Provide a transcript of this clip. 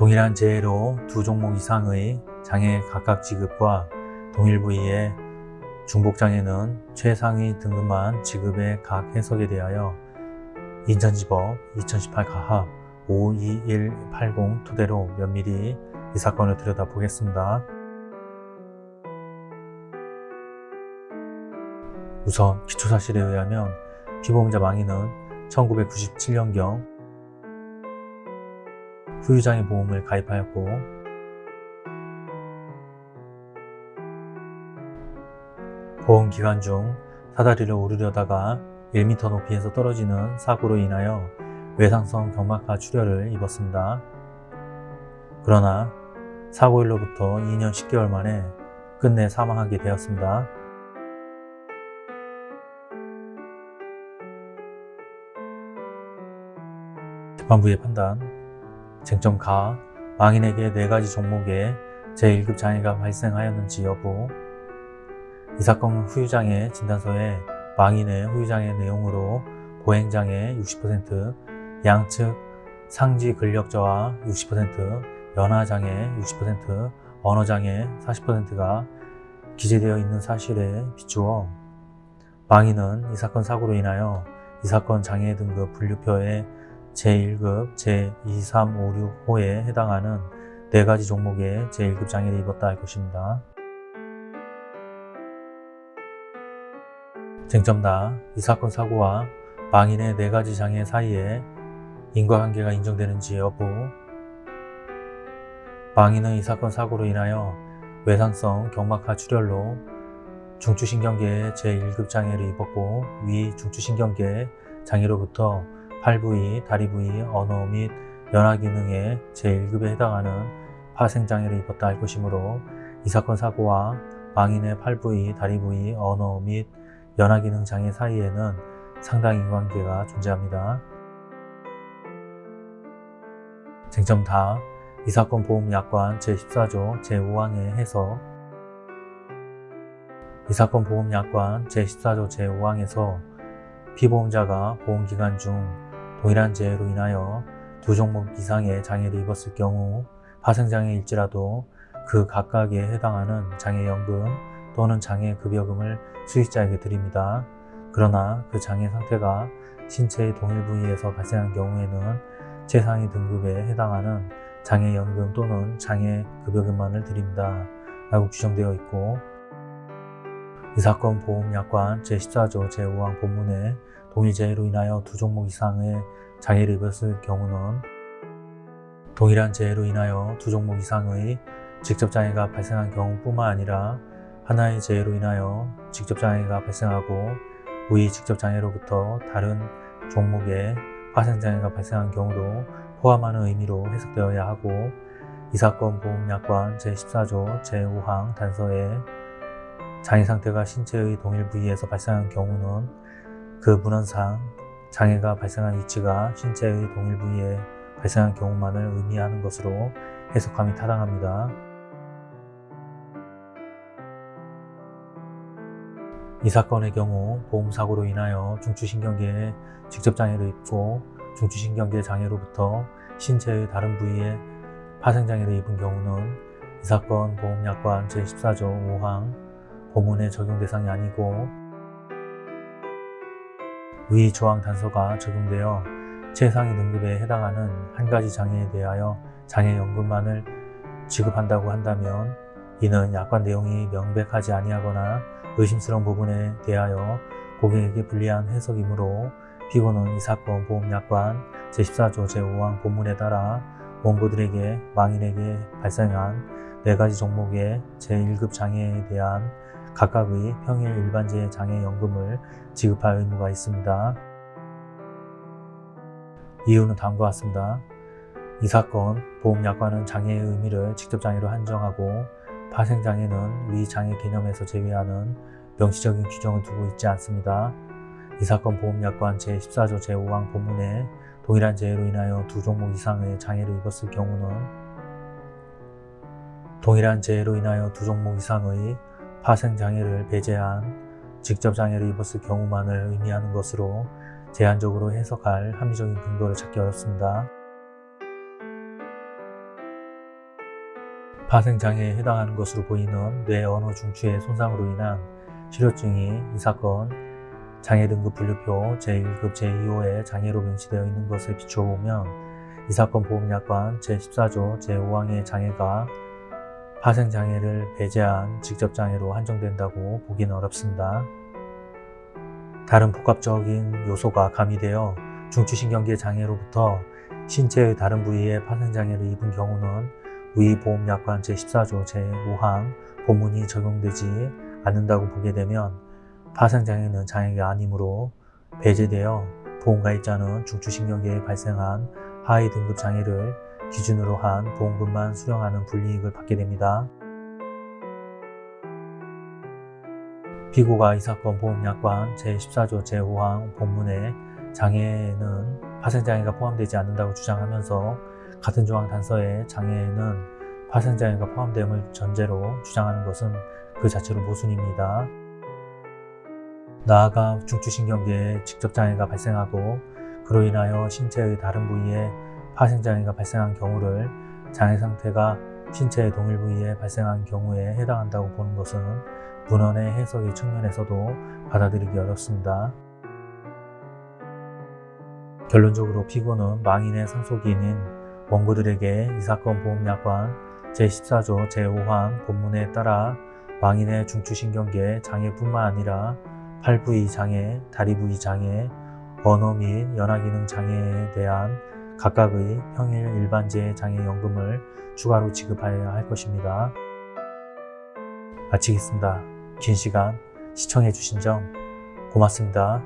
동일한 재해로 두 종목 이상의 장애 각각 지급과 동일 부위의 중복장애는 최상위 등급만 지급의 각 해석에 대하여 인천지법 2018 가합 52180 토대로 면밀히 이 사건을 들여다보겠습니다. 우선 기초사실에 의하면 피보험자 망인은 1997년경 후유장애 보험을 가입하였고 보험 기간 중 사다리를 오르려다가 1m 높이에서 떨어지는 사고로 인하여 외상성 경막하 출혈을 입었습니다. 그러나 사고일로부터 2년 10개월 만에 끝내 사망하게 되었습니다. 재판부의 판단 쟁점 가 망인에게 4가지 종목의 제1급 장애가 발생하였는지 여부. 이 사건 후유장애 진단서에 망인의 후유장애 내용으로 보행장애 60%, 양측 상지 근력저하 60%, 연하장애 60%, 언어장애 40%가 기재되어 있는 사실에 비추어 망인은 이 사건 사고로 인하여 이 사건 장애 등급 분류표의 제1급, 제2, 3, 5, 6호에 해당하는 4가지 종목의 제1급 장애를 입었다 할 것입니다. 쟁점다. 이 사건 사고와 망인의 4가지 장애 사이에 인과관계가 인정되는지 여부 망인은 이 사건 사고로 인하여 외상성 경막하 출혈로 중추신경계의 제1급 장애를 입었고 위 중추신경계 장애로부터 팔 부위, 다리 부위, 언어 및 연하 기능의 제1급에 해당하는 파생장애를 입었다 할 것이므로 이 사건 사고와 망인의 팔 부위, 다리 부위, 언어 및 연하 기능 장애 사이에는 상당 인관계가 존재합니다. 쟁점 다. 이 사건 보험약관 제14조 제5항의 해석 이 사건 보험약관 제14조 제5항에서 피보험자가 보험기간 중 동일한 재해로 인하여 두 종목 이상의 장애를 입었을 경우 파생장애일지라도 그 각각에 해당하는 장애연금 또는 장애급여금을 수익자에게 드립니다. 그러나 그 장애 상태가 신체의 동일 부위에서 발생한 경우에는 최상위 등급에 해당하는 장애연금 또는 장애급여금만을 드립니다. 라고 규정되어 있고 이 사건 보험약관 제14조 제5항 본문에 동일재해로 인하여 두 종목 이상의 장애를 입었을 경우는 동일한 재해로 인하여 두 종목 이상의 직접 장애가 발생한 경우뿐만 아니라 하나의 재해로 인하여 직접 장애가 발생하고 우위 직접 장애로부터 다른 종목의 파생장애가 발생한 경우도 포함하는 의미로 해석되어야 하고 이 사건 보험약관 제14조 제5항 단서에 장애 상태가 신체의 동일 부위에서 발생한 경우는 그 문헌상 장애가 발생한 위치가 신체의 동일 부위에 발생한 경우만을 의미하는 것으로 해석함이 타당합니다. 이 사건의 경우 보험사고로 인하여 중추신경계에 직접 장애를 입고 중추신경계 장애로부터 신체의 다른 부위에 파생장애를 입은 경우는 이 사건 보험약관 제14조 5항 보문의 적용 대상이 아니고 위 조항 단서가 적용되어 최상위 등급에 해당하는 한 가지 장애에 대하여 장애연금만을 지급한다고 한다면 이는 약관 내용이 명백하지 아니하거나 의심스러운 부분에 대하여 고객에게 불리한 해석이므로 피고는 이 사건 보험약관 제14조 제5항 본문에 따라 원고들에게 망인에게 발생한 4가지 종목의 제1급 장애에 대한 각각의 평일 일반재 장애연금을 지급할 의무가 있습니다. 이유는 다음과 같습니다. 이 사건 보험약관은 장애의 의미를 직접장애로 한정하고 파생장애는 위 장애 개념에서 제외하는 명시적인 규정을 두고 있지 않습니다. 이 사건 보험약관 제14조 제5항 본문에 동일한 재해로 인하여 두 종목 이상의 장애를 입었을 경우는 동일한 재해로 인하여 두 종목 이상의 파생장애를 배제한 직접장애를 입었을 경우만을 의미하는 것으로 제한적으로 해석할 합리적인 근거를 찾기 어렵습니다. 파생장애에 해당하는 것으로 보이는 뇌 언어 중추의 손상으로 인한 실효증이 이 사건 장애 등급 분류표 제1급 제2호의 장애로 명시되어 있는 것에 비춰보면 이 사건 보험약관 제14조 제5항의 장애가 파생장애를 배제한 직접장애로 한정된다고 보기는 어렵습니다. 다른 복합적인 요소가 가미되어 중추신경계 장애로부터 신체의 다른 부위에 파생장애를 입은 경우는 위 보험약관 제14조 제5항 본문이 적용되지 않는다고 보게 되면 파생장애는 장애가 아니므로 배제되어 보험가입자는 중추신경계에 발생한 하위 등급 장애를 기준으로 한 보험금만 수령하는 불이익을 받게 됩니다. 피고가 이 사건 보험약관 제14조 제5항 본문에 장애에는 파생장애가 포함되지 않는다고 주장하면서 같은 조항 단서에 장애에는 파생장애가 포함됨을 전제로 주장하는 것은 그 자체로 모순입니다. 나아가 중추신경계에 직접 장애가 발생하고 그로 인하여 신체의 다른 부위에 파생장애가 발생한 경우를 장애 상태가 신체의 동일 부위에 발생한 경우에 해당한다고 보는 것은 문헌의 해석의 측면에서도 받아들이기 어렵습니다. 결론적으로 피고는 망인의 상속인인 원고들에게 이 사건 보험약관 제14조 제5항 본문에 따라 망인의 중추신경계 장애뿐만 아니라 팔부위 장애, 다리 부위 장애, 언어 및 연화기능 장애에 대한 각각의 평일 일반재 장애연금을 추가로 지급하여야 할 것입니다. 마치겠습니다. 긴 시간 시청해 주신 점 고맙습니다.